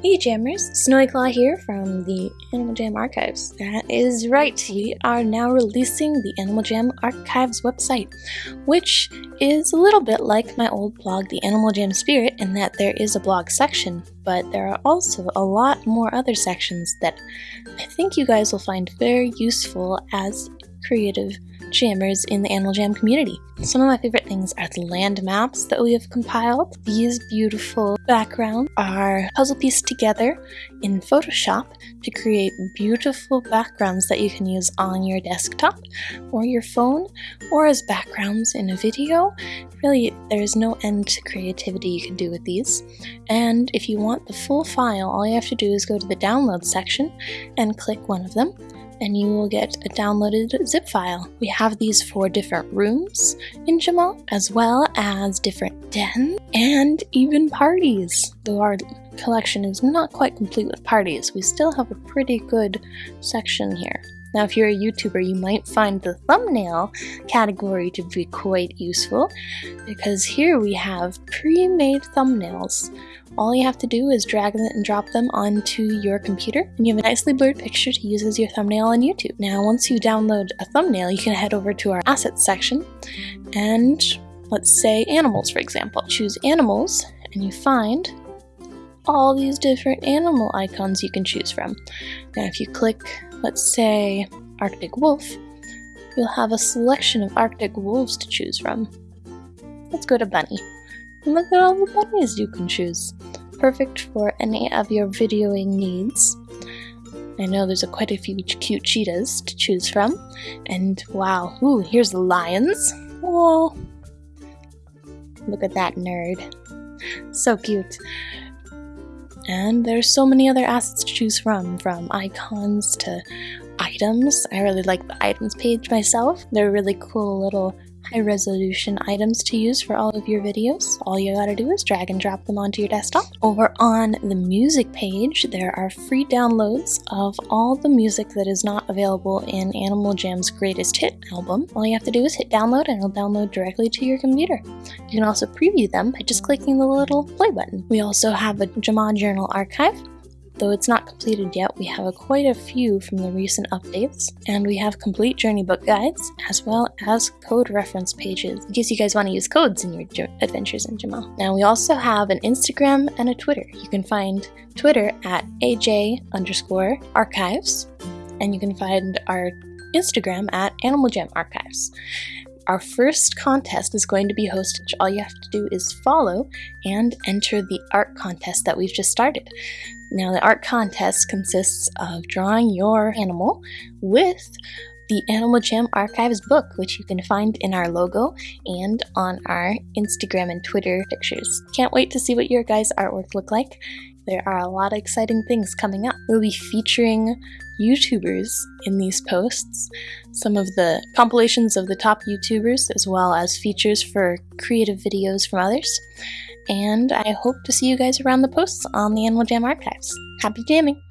Hey Jammers, Snowyclaw here from the Animal Jam Archives. That is right, we are now releasing the Animal Jam Archives website, which is a little bit like my old blog, The Animal Jam Spirit, in that there is a blog section, but there are also a lot more other sections that I think you guys will find very useful as creative jammers in the Animal Jam community. Some of my favorite things are the land maps that we have compiled. These beautiful backgrounds are puzzle pieced together in Photoshop to create beautiful backgrounds that you can use on your desktop or your phone or as backgrounds in a video. Really, there's no end to creativity you can do with these. And if you want the full file, all you have to do is go to the download section and click one of them and you will get a downloaded zip file. We have these for different rooms in Jamaa, as well as different dens and even parties. Though our collection is not quite complete with parties, we still have a pretty good section here. Now, if you're a YouTuber, you might find the thumbnail category to be quite useful because here we have pre-made thumbnails. All you have to do is drag them and drop them onto your computer and you have a nicely blurred picture to use as your thumbnail on YouTube. Now, once you download a thumbnail, you can head over to our assets section and let's say animals, for example. Choose animals and you find all these different animal icons you can choose from. Now, if you click let's say Arctic Wolf, you'll have a selection of Arctic wolves to choose from. Let's go to Bunny. And look at all the bunnies you can choose. Perfect for any of your videoing needs. I know there's a quite a few cute cheetahs to choose from. And wow, ooh, here's the lions. Whoa. Look at that nerd. So cute. And there's so many other assets to choose from, from icons to items. I really like the items page myself. They're really cool little high resolution items to use for all of your videos. All you gotta do is drag and drop them onto your desktop. Over on the music page, there are free downloads of all the music that is not available in Animal Jam's greatest hit album. All you have to do is hit download and it'll download directly to your computer. You can also preview them by just clicking the little play button. We also have a Jamaa Journal archive Though it's not completed yet, we have a quite a few from the recent updates, and we have complete journey book guides, as well as code reference pages, in case you guys want to use codes in your adventures in Jamaa. Now we also have an Instagram and a Twitter. You can find Twitter at AJ underscore archives, and you can find our Instagram at Animal Jam Archives. Our first contest is going to be hosted. All you have to do is follow and enter the art contest that we've just started. Now, the art contest consists of drawing your animal with the Animal Jam Archives book, which you can find in our logo and on our Instagram and Twitter pictures. Can't wait to see what your guys' artwork look like. There are a lot of exciting things coming up. We'll be featuring YouTubers in these posts, some of the compilations of the top YouTubers, as well as features for creative videos from others and I hope to see you guys around the posts on the Animal Jam Archives. Happy jamming!